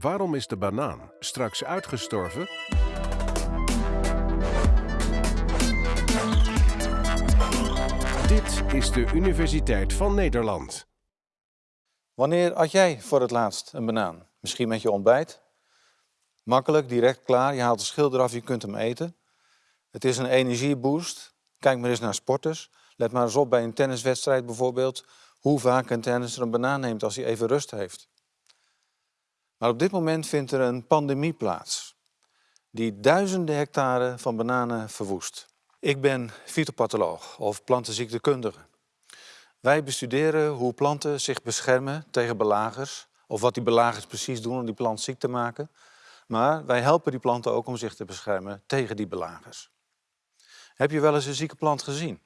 Waarom is de banaan straks uitgestorven? Dit is de Universiteit van Nederland. Wanneer at jij voor het laatst een banaan? Misschien met je ontbijt? Makkelijk, direct klaar. Je haalt de schil eraf, je kunt hem eten. Het is een energieboost. Kijk maar eens naar sporters. Let maar eens op bij een tenniswedstrijd bijvoorbeeld. Hoe vaak een tennisser een banaan neemt als hij even rust heeft. Maar op dit moment vindt er een pandemie plaats. Die duizenden hectare van bananen verwoest. Ik ben fytopatholoog of plantenziektekundige. Wij bestuderen hoe planten zich beschermen tegen belagers. Of wat die belagers precies doen om die plant ziek te maken. Maar wij helpen die planten ook om zich te beschermen tegen die belagers. Heb je wel eens een zieke plant gezien?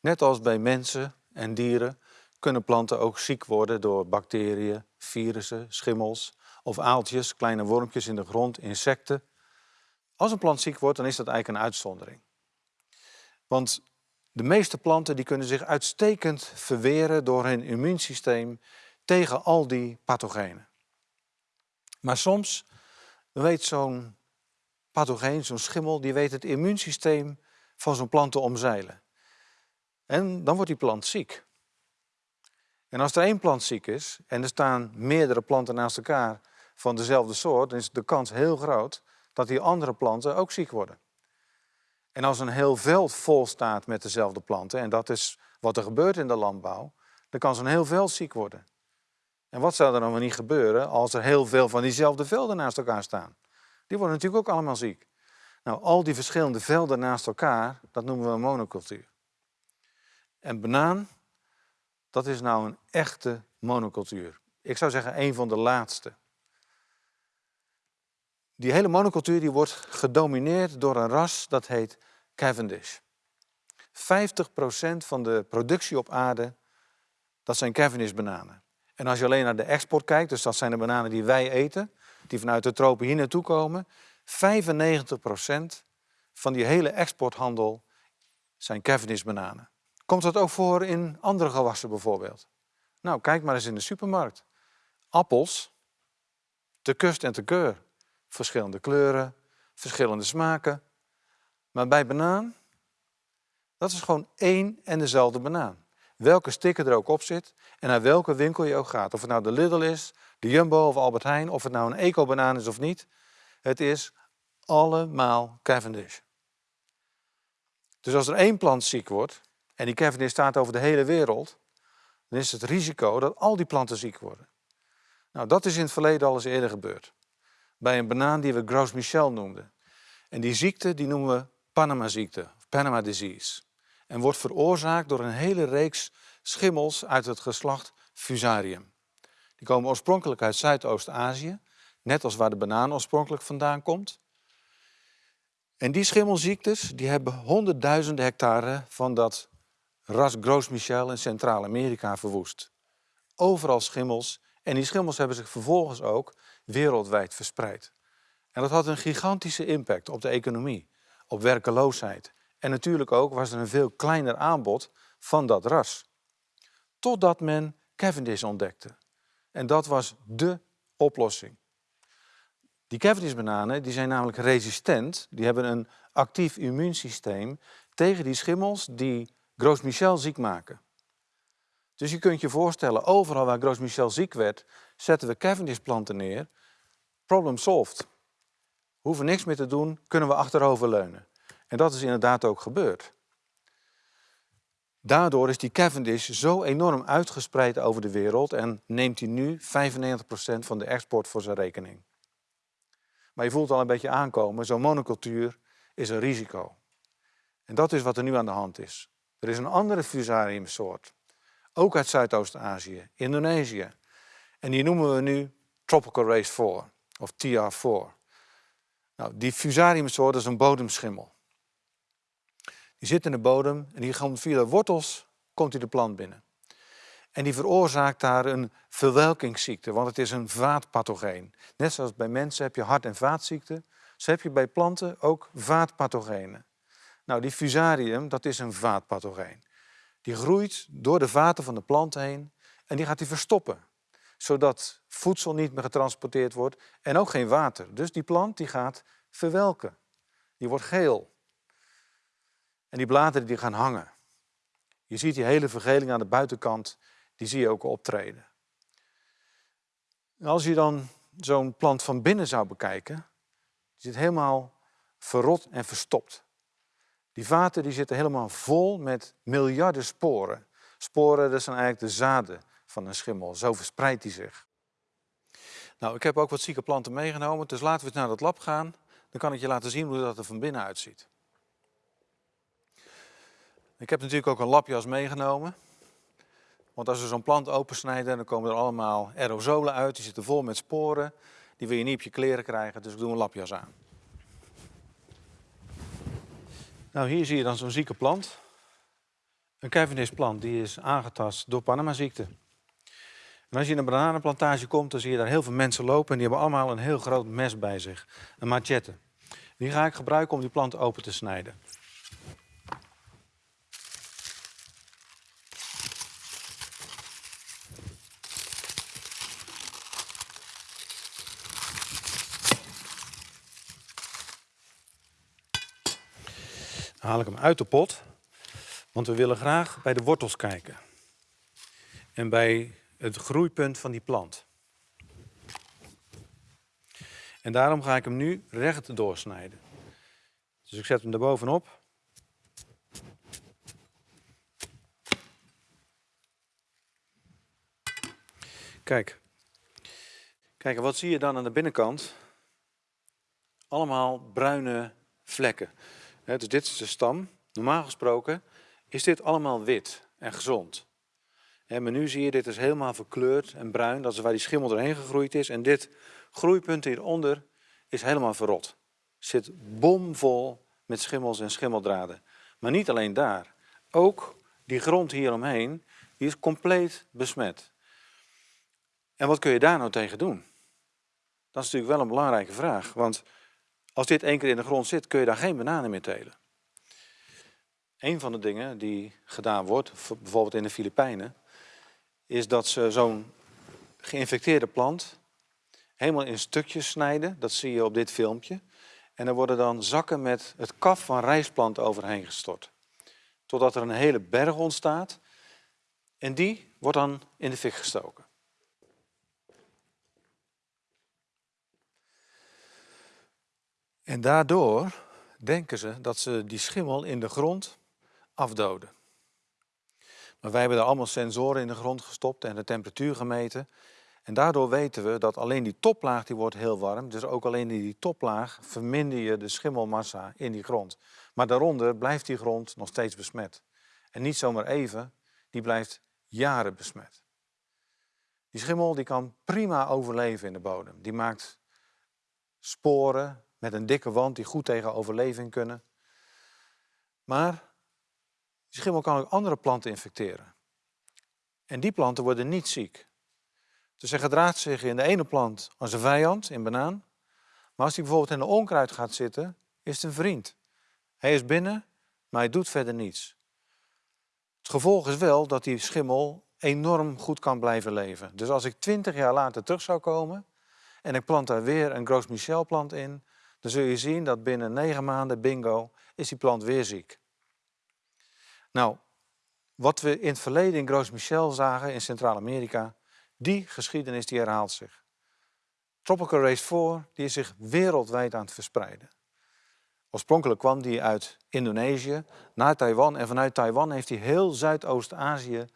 Net als bij mensen en dieren kunnen planten ook ziek worden door bacteriën, virussen, schimmels of aaltjes, kleine wormpjes in de grond, insecten. Als een plant ziek wordt, dan is dat eigenlijk een uitzondering. Want de meeste planten die kunnen zich uitstekend verweren door hun immuunsysteem tegen al die pathogenen. Maar soms weet zo'n pathogeen, zo'n schimmel, die weet het immuunsysteem van zo'n plant te omzeilen. En dan wordt die plant ziek. En als er één plant ziek is en er staan meerdere planten naast elkaar van dezelfde soort, dan is de kans heel groot dat die andere planten ook ziek worden. En als een heel veld vol staat met dezelfde planten, en dat is wat er gebeurt in de landbouw, dan kan zo'n heel veld ziek worden. En wat zou er dan niet gebeuren als er heel veel van diezelfde velden naast elkaar staan? Die worden natuurlijk ook allemaal ziek. Nou, al die verschillende velden naast elkaar, dat noemen we monocultuur. En banaan, dat is nou een echte monocultuur. Ik zou zeggen een van de laatste. Die hele monocultuur die wordt gedomineerd door een ras dat heet Cavendish. 50% van de productie op aarde, dat zijn Cavendish bananen. En als je alleen naar de export kijkt, dus dat zijn de bananen die wij eten, die vanuit de tropen hier naartoe komen, 95% van die hele exporthandel zijn Cavendish bananen. Komt dat ook voor in andere gewassen bijvoorbeeld? Nou, kijk maar eens in de supermarkt. Appels, te kust en te keur. Verschillende kleuren, verschillende smaken. Maar bij banaan, dat is gewoon één en dezelfde banaan. Welke sticker er ook op zit en naar welke winkel je ook gaat. Of het nou de Lidl is, de Jumbo of Albert Heijn, of het nou een eco-banaan is of niet. Het is allemaal Cavendish. Dus als er één plant ziek wordt, en die Cavendish staat over de hele wereld, dan is het risico dat al die planten ziek worden. Nou, dat is in het verleden al eens eerder gebeurd. Bij een banaan die we Gros Michel noemden. En die ziekte die noemen we Panama-ziekte, Panama disease. En wordt veroorzaakt door een hele reeks schimmels uit het geslacht Fusarium. Die komen oorspronkelijk uit Zuidoost-Azië, net als waar de banaan oorspronkelijk vandaan komt. En die schimmelziektes die hebben honderdduizenden hectare van dat ras Gros Michel in Centraal-Amerika verwoest. Overal schimmels en die schimmels hebben zich vervolgens ook wereldwijd verspreid. En dat had een gigantische impact op de economie, op werkeloosheid. En natuurlijk ook was er een veel kleiner aanbod van dat ras. Totdat men Cavendish ontdekte. En dat was dé oplossing. Die Cavendish-bananen die zijn namelijk resistent. Die hebben een actief immuunsysteem tegen die schimmels die Gros Michel ziek maken. Dus je kunt je voorstellen, overal waar Gros Michel ziek werd, zetten we Cavendish-planten neer. Problem solved. Hoeven niks meer te doen, kunnen we achteroverleunen. En dat is inderdaad ook gebeurd. Daardoor is die Cavendish zo enorm uitgespreid over de wereld en neemt hij nu 95% van de export voor zijn rekening. Maar je voelt al een beetje aankomen, zo'n monocultuur is een risico. En dat is wat er nu aan de hand is. Er is een andere fusariumsoort, ook uit Zuidoost-Azië, Indonesië. En die noemen we nu Tropical Race 4, of TR4. Nou, die fusariumsoort is een bodemschimmel. Die zit in de bodem en die komt via de wortels komt hij de plant binnen. En die veroorzaakt daar een verwelkingsziekte, want het is een vaatpathogeen. Net zoals bij mensen heb je hart- en vaatziekten, zo heb je bij planten ook vaatpathogenen. Nou, die fusarium, dat is een vaatpathogeen. Die groeit door de vaten van de plant heen en die gaat die verstoppen. zodat voedsel niet meer getransporteerd wordt en ook geen water. Dus die plant die gaat verwelken. Die wordt geel. En die bladeren die gaan hangen. Je ziet die hele vergeling aan de buitenkant, die zie je ook optreden. Als je dan zo'n plant van binnen zou bekijken, die zit helemaal verrot en verstopt. Die vaten die zitten helemaal vol met miljarden sporen. Sporen, dat zijn eigenlijk de zaden van een schimmel. Zo verspreidt die zich. Nou, ik heb ook wat zieke planten meegenomen, dus laten we eens naar dat lab gaan. Dan kan ik je laten zien hoe dat er van binnen uitziet. Ik heb natuurlijk ook een lapjas meegenomen. Want als we zo'n plant opensnijden, dan komen er allemaal aerosolen uit. Die zitten vol met sporen. Die wil je niet op je kleren krijgen, dus ik doe een lapjas aan. Nou, hier zie je dan zo'n zieke plant. Een Cavendish plant die is aangetast door Panama-ziekte. En als je in een bananenplantage komt, dan zie je daar heel veel mensen lopen en die hebben allemaal een heel groot mes bij zich. Een machette. Die ga ik gebruiken om die plant open te snijden. Haal ik hem uit de pot, want we willen graag bij de wortels kijken. En bij het groeipunt van die plant. En daarom ga ik hem nu recht doorsnijden. Dus ik zet hem er bovenop. Kijk. Kijk, wat zie je dan aan de binnenkant? Allemaal bruine vlekken. Dus dit is de stam. Normaal gesproken is dit allemaal wit en gezond. Maar nu zie je, dit is helemaal verkleurd en bruin. Dat is waar die schimmel doorheen gegroeid is. En dit groeipunt hieronder is helemaal verrot. Zit bomvol met schimmels en schimmeldraden. Maar niet alleen daar. Ook die grond hieromheen, die is compleet besmet. En wat kun je daar nou tegen doen? Dat is natuurlijk wel een belangrijke vraag. Want als dit één keer in de grond zit, kun je daar geen bananen meer telen. Een van de dingen die gedaan wordt, bijvoorbeeld in de Filipijnen, is dat ze zo'n geïnfecteerde plant helemaal in stukjes snijden. Dat zie je op dit filmpje. En er worden dan zakken met het kaf van rijstplant overheen gestort. Totdat er een hele berg ontstaat. En die wordt dan in de fik gestoken. En daardoor denken ze dat ze die schimmel in de grond afdoden. Maar wij hebben er allemaal sensoren in de grond gestopt en de temperatuur gemeten. En daardoor weten we dat alleen die toplaag die wordt heel warm. Dus ook alleen in die toplaag verminder je de schimmelmassa in die grond. Maar daaronder blijft die grond nog steeds besmet. En niet zomaar even, die blijft jaren besmet. Die schimmel die kan prima overleven in de bodem. Die maakt sporen met een dikke wand die goed tegen overleving kunnen. Maar die schimmel kan ook andere planten infecteren. En die planten worden niet ziek. Dus hij gedraagt zich in de ene plant als een vijand, in banaan. Maar als hij bijvoorbeeld in de onkruid gaat zitten, is het een vriend. Hij is binnen, maar hij doet verder niets. Het gevolg is wel dat die schimmel enorm goed kan blijven leven. Dus als ik twintig jaar later terug zou komen en ik plant daar weer een Gros Michel plant in, dan zul je zien dat binnen negen maanden, bingo, is die plant weer ziek. Nou, wat we in het verleden in Gros Michel zagen in Centraal-Amerika, die geschiedenis die herhaalt zich. Tropical Race 4 die is zich wereldwijd aan het verspreiden. Oorspronkelijk kwam die uit Indonesië naar Taiwan en vanuit Taiwan heeft hij heel Zuidoost-Azië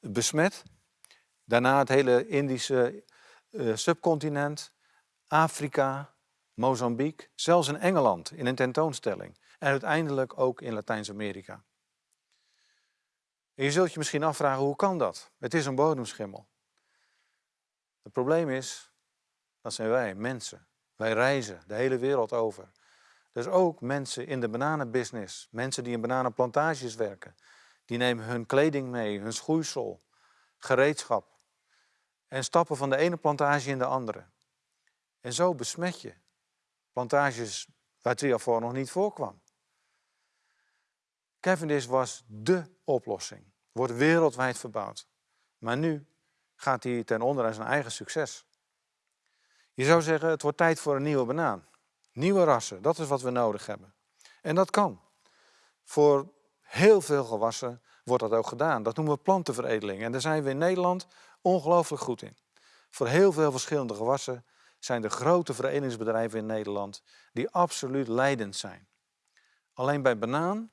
besmet. Daarna het hele Indische uh, subcontinent, Afrika, Mozambique, zelfs in Engeland in een tentoonstelling. En uiteindelijk ook in Latijns-Amerika. Je zult je misschien afvragen, hoe kan dat? Het is een bodemschimmel. Het probleem is, dat zijn wij, mensen. Wij reizen de hele wereld over. Dus ook mensen in de bananenbusiness, mensen die in bananenplantages werken, die nemen hun kleding mee, hun schoeisel, gereedschap en stappen van de ene plantage in de andere. En zo besmet je plantages waar triafor nog niet voorkwam. Cavendish was dé oplossing, wordt wereldwijd verbouwd. Maar nu gaat hij ten onder aan zijn eigen succes. Je zou zeggen, het wordt tijd voor een nieuwe banaan. Nieuwe rassen, dat is wat we nodig hebben. En dat kan. Voor heel veel gewassen wordt dat ook gedaan. Dat noemen we plantenveredeling. En daar zijn we in Nederland ongelooflijk goed in. Voor heel veel verschillende gewassen zijn er grote veredelingsbedrijven in Nederland die absoluut leidend zijn. Alleen bij banaan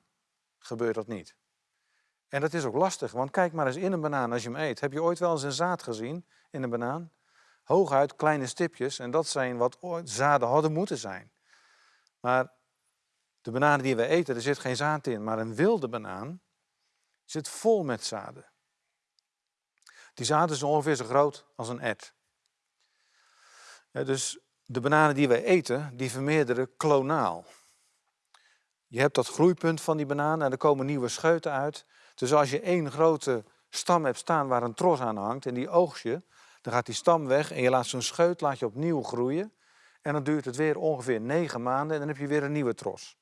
gebeurt dat niet. En dat is ook lastig, want kijk maar eens in een banaan als je hem eet. Heb je ooit wel eens een zaad gezien in een banaan? Hooguit kleine stipjes en dat zijn wat zaden hadden moeten zijn. Maar de bananen die we eten, er zit geen zaad in, maar een wilde banaan zit vol met zaden. Die zaden zijn ongeveer zo groot als een ert. Dus de bananen die wij eten, die vermeerderen klonaal. Je hebt dat groeipunt van die banaan en er komen nieuwe scheuten uit. Dus als je één grote stam hebt staan waar een tros aan hangt en die oogst je, dan gaat die stam weg en je laat zo'n scheut laat je opnieuw groeien. En dan duurt het weer ongeveer negen maanden en dan heb je weer een nieuwe tros.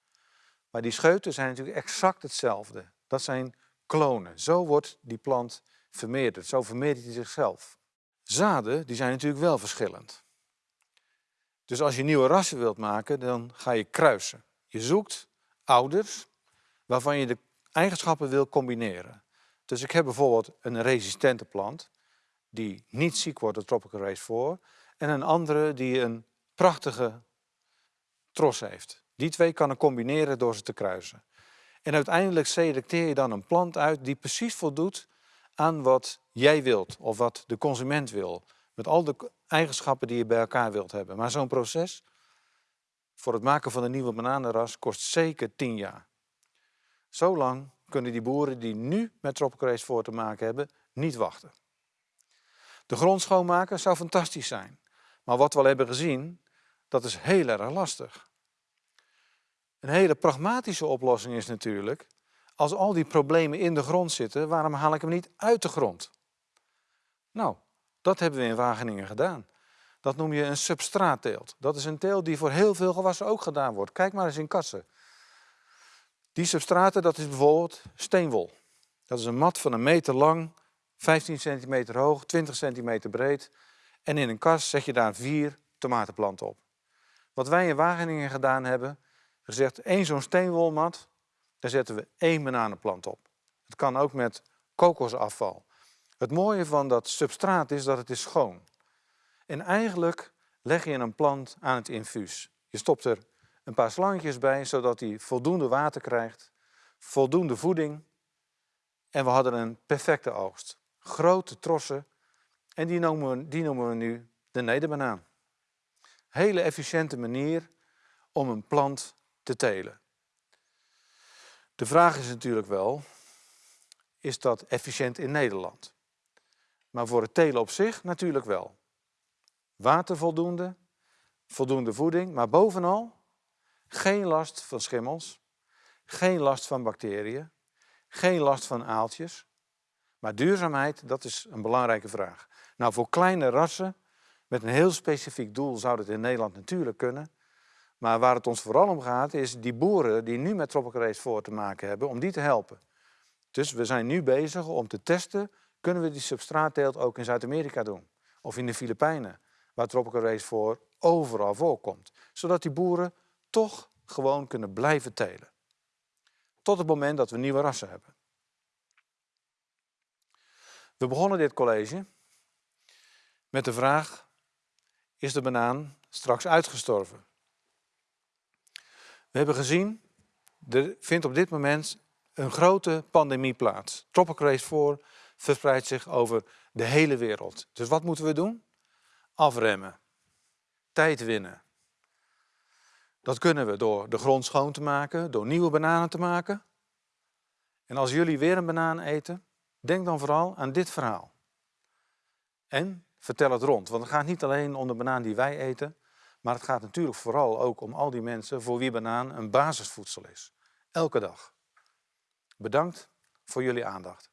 Maar die scheuten zijn natuurlijk exact hetzelfde. Dat zijn klonen. Zo wordt die plant vermeerderd. Zo vermeerdert hij zichzelf. Zaden die zijn natuurlijk wel verschillend. Dus als je nieuwe rassen wilt maken, dan ga je kruisen. Je zoekt ouders waarvan je de eigenschappen wil combineren. Dus ik heb bijvoorbeeld een resistente plant die niet ziek wordt door Tropical Race 4 en een andere die een prachtige tros heeft. Die twee kan ik combineren door ze te kruisen. En uiteindelijk selecteer je dan een plant uit die precies voldoet aan wat jij wilt of wat de consument wil. Met al de eigenschappen die je bij elkaar wilt hebben. Maar zo'n proces voor het maken van een nieuwe bananenras kost zeker 10 jaar. Zo lang kunnen die boeren die nu met Tropical voor te maken hebben, niet wachten. De grond schoonmaken zou fantastisch zijn. Maar wat we al hebben gezien, dat is heel erg lastig. Een hele pragmatische oplossing is natuurlijk, als al die problemen in de grond zitten, waarom haal ik hem niet uit de grond? Nou, dat hebben we in Wageningen gedaan. Dat noem je een substraatteelt. Dat is een teelt die voor heel veel gewassen ook gedaan wordt. Kijk maar eens in kassen. Die substraten, dat is bijvoorbeeld steenwol. Dat is een mat van een meter lang, 15 centimeter hoog, 20 centimeter breed. En in een kas zet je daar vier tomatenplanten op. Wat wij in Wageningen gedaan hebben, gezegd één zo'n steenwolmat, daar zetten we één bananenplant op. Het kan ook met kokosafval. Het mooie van dat substraat is dat het is schoon. En eigenlijk leg je een plant aan het infuus. Je stopt er een paar slangetjes bij, zodat hij voldoende water krijgt, voldoende voeding. En we hadden een perfecte oogst. Grote trossen. En die noemen we, die noemen we nu de nederbanaan. Hele efficiënte manier om een plant te telen. De vraag is natuurlijk wel, is dat efficiënt in Nederland? Maar voor het telen op zich natuurlijk wel. Water voldoende, voldoende voeding, maar bovenal geen last van schimmels, geen last van bacteriën, geen last van aaltjes. Maar duurzaamheid, dat is een belangrijke vraag. Nou, voor kleine rassen met een heel specifiek doel zou dat in Nederland natuurlijk kunnen. Maar waar het ons vooral om gaat, is die boeren die nu met Tropical Race voor te maken hebben, om die te helpen. Dus we zijn nu bezig om te testen, kunnen we die substraatteelt ook in Zuid-Amerika doen? Of in de Filipijnen, waar Tropical Race voor overal voorkomt. Zodat die boeren toch gewoon kunnen blijven telen. Tot het moment dat we nieuwe rassen hebben. We begonnen dit college met de vraag, is de banaan straks uitgestorven? We hebben gezien, er vindt op dit moment een grote pandemie plaats. Tropical Race 4 verspreidt zich over de hele wereld. Dus wat moeten we doen? Afremmen. Tijd winnen. Dat kunnen we door de grond schoon te maken, door nieuwe bananen te maken. En als jullie weer een banaan eten, denk dan vooral aan dit verhaal. En vertel het rond, want het gaat niet alleen om de banaan die wij eten, maar het gaat natuurlijk vooral ook om al die mensen voor wie banaan een basisvoedsel is. Elke dag. Bedankt voor jullie aandacht.